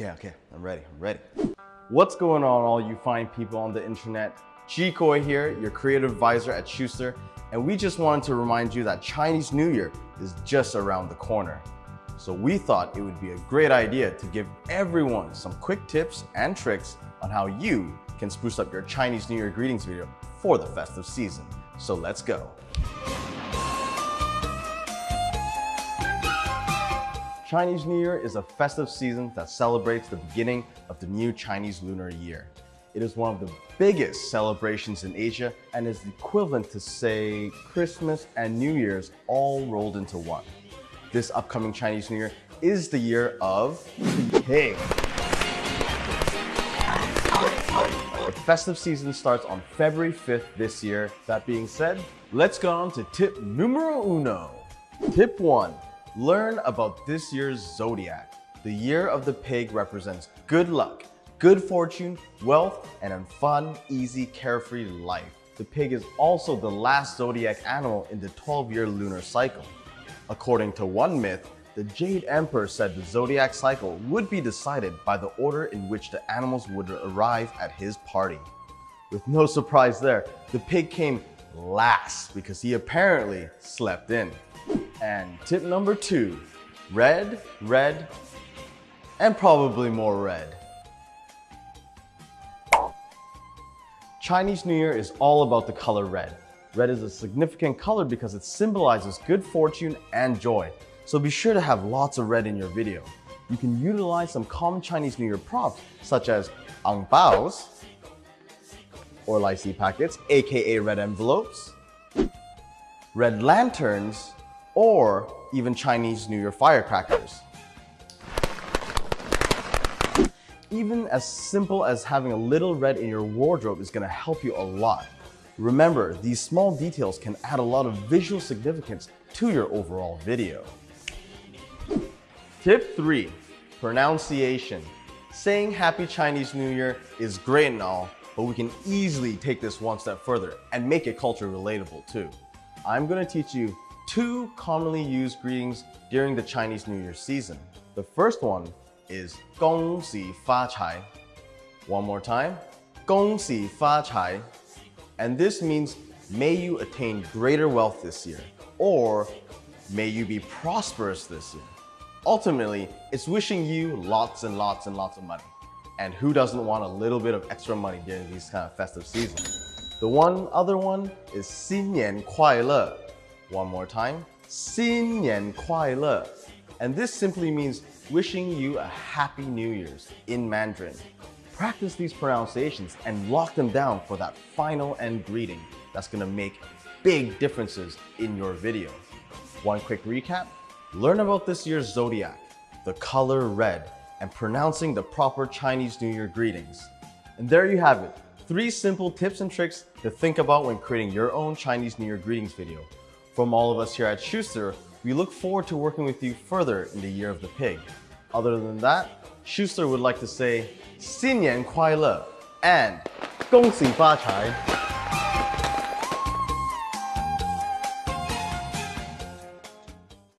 Okay, okay, I'm ready, I'm ready. What's going on all you fine people on the internet? Jikoi here, your creative advisor at Schuster, and we just wanted to remind you that Chinese New Year is just around the corner. So we thought it would be a great idea to give everyone some quick tips and tricks on how you can spruce up your Chinese New Year greetings video for the festive season. So let's go. Chinese New Year is a festive season that celebrates the beginning of the new Chinese lunar year. It is one of the biggest celebrations in Asia and is equivalent to say Christmas and New Year's all rolled into one. This upcoming Chinese New Year is the year of the pig. The festive season starts on February 5th this year. That being said, let's go on to tip numero uno. Tip one, Learn about this year's zodiac. The year of the pig represents good luck, good fortune, wealth, and a fun, easy, carefree life. The pig is also the last zodiac animal in the 12-year lunar cycle. According to one myth, the Jade Emperor said the zodiac cycle would be decided by the order in which the animals would arrive at his party. With no surprise there, the pig came last because he apparently slept in. And tip number two, red, red, and probably more red. Chinese New Year is all about the color red. Red is a significant color because it symbolizes good fortune and joy. So be sure to have lots of red in your video. You can utilize some common Chinese New Year props such as ang baos or Lai See packets, aka red envelopes, red lanterns, or even Chinese New Year firecrackers. Even as simple as having a little red in your wardrobe is going to help you a lot. Remember, these small details can add a lot of visual significance to your overall video. Tip 3. Pronunciation. Saying Happy Chinese New Year is great and all, but we can easily take this one step further and make it culture relatable too. I'm going to teach you two commonly used greetings during the Chinese New Year season. The first one is 恭喜发财. One more time, 恭喜发财. And this means may you attain greater wealth this year or may you be prosperous this year. Ultimately, it's wishing you lots and lots and lots of money. And who doesn't want a little bit of extra money during these kind of festive seasons? The one other one is 新年快乐. One more time, 新年快乐. And this simply means wishing you a happy New Year's in Mandarin. Practice these pronunciations and lock them down for that final end greeting that's gonna make big differences in your video. One quick recap, learn about this year's zodiac, the color red, and pronouncing the proper Chinese New Year greetings. And there you have it, three simple tips and tricks to think about when creating your own Chinese New Year greetings video. From all of us here at Schuster, we look forward to working with you further in the Year of the Pig. Other than that, Schuster would like to say 新年快乐 and 恭喜发财